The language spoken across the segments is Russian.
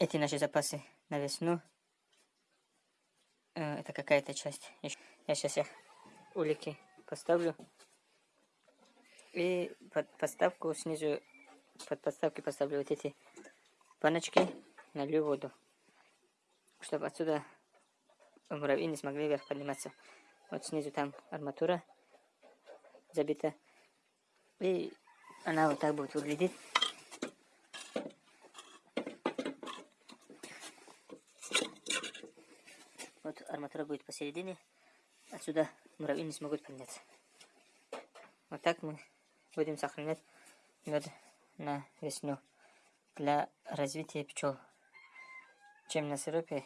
эти наши запасы на весну. Э, это какая-то часть. Я сейчас их улики поставлю. И под подставку снизу, под подставки поставлю вот эти баночки, налью воду. Чтобы отсюда муравьи не смогли вверх подниматься. Вот снизу там арматура забита. И она вот так будет выглядеть. Вот арматура будет посередине. Отсюда муравьи не смогут подняться. Вот так мы будем сохранять мед на весну для развития пчел. Чем на сиропе,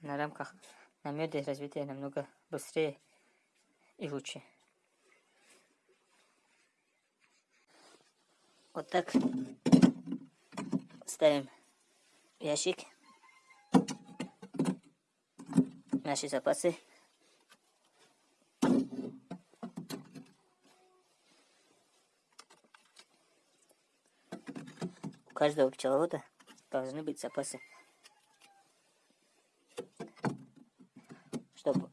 на рамках, на меде развитие намного быстрее и лучше. Вот так ставим ящик, наши запасы. У каждого пчеловода должны быть запасы, чтобы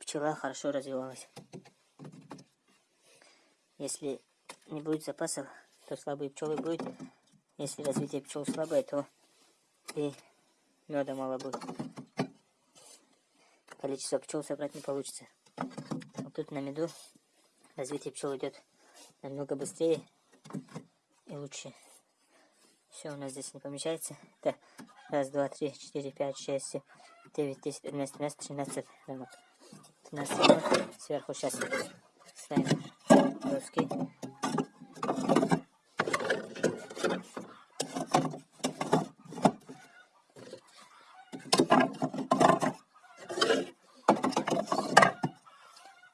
пчела хорошо развивалась. Если не будет запасов, то слабые пчелы будут. Если развитие пчел слабое, то и меда мало будет. Количество пчел собрать не получится. Вот тут на меду развитие пчел идет намного быстрее и лучше. Все у нас здесь не помещается. Это раз, два, три, четыре, пять, шесть, семь, девять, десять, одиннадцать, двенадцать, тринадцать рамок. 13 рамок. Сверху сейчас ставим доски.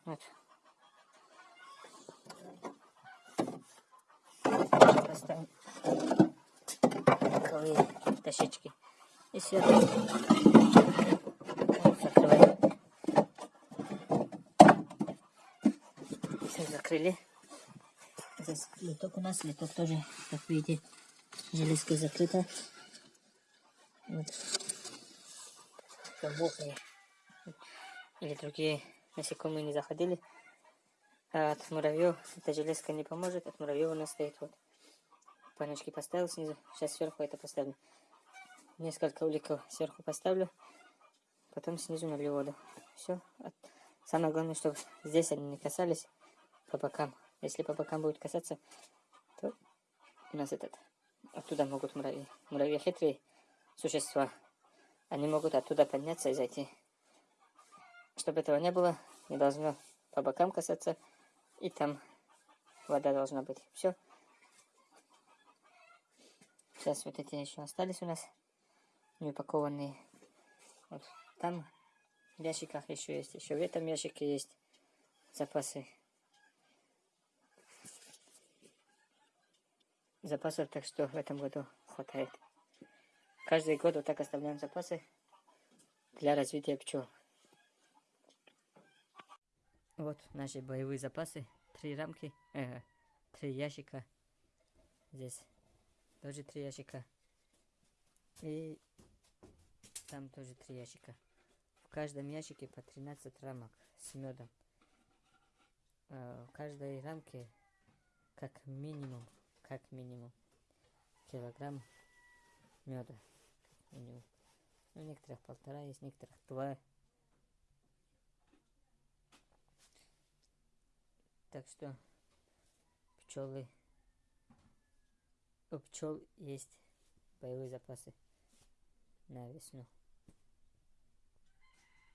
Вот. Поставим боковые дощечки. И сверху закрываем. Все закрыли. Здесь литок у нас. Литок тоже, как видите, железкой закрыта. Вот. Чтобы или другие насекомые не заходили. А от муравьев эта железка не поможет. От муравьев нас стоит вот. Паночки поставил снизу. Сейчас сверху это поставлю. Несколько уликов сверху поставлю. Потом снизу налью воду. Все. Самое главное, чтобы здесь они не касались по бокам. Если по бокам будет касаться, то у нас этот... Оттуда могут муравьи. Муравьи хитрые существа. Они могут оттуда подняться и зайти. Чтобы этого не было, не должно по бокам касаться. И там вода должна быть. Все. Сейчас вот эти еще остались у нас. Не упакованные. Вот там в ящиках еще есть. Еще в этом ящике есть запасы. Запасов, так что в этом году хватает. Каждый год вот так оставляем запасы для развития пчел. Вот наши боевые запасы. Три рамки, э, три ящика. Здесь тоже три ящика. И там тоже три ящика. В каждом ящике по 13 рамок с медом. Э, в каждой рамке как минимум, как минимум килограмм меда. Ну, некоторых полтора есть, некоторых два. Так что пчелы, у пчел есть боевые запасы на весну.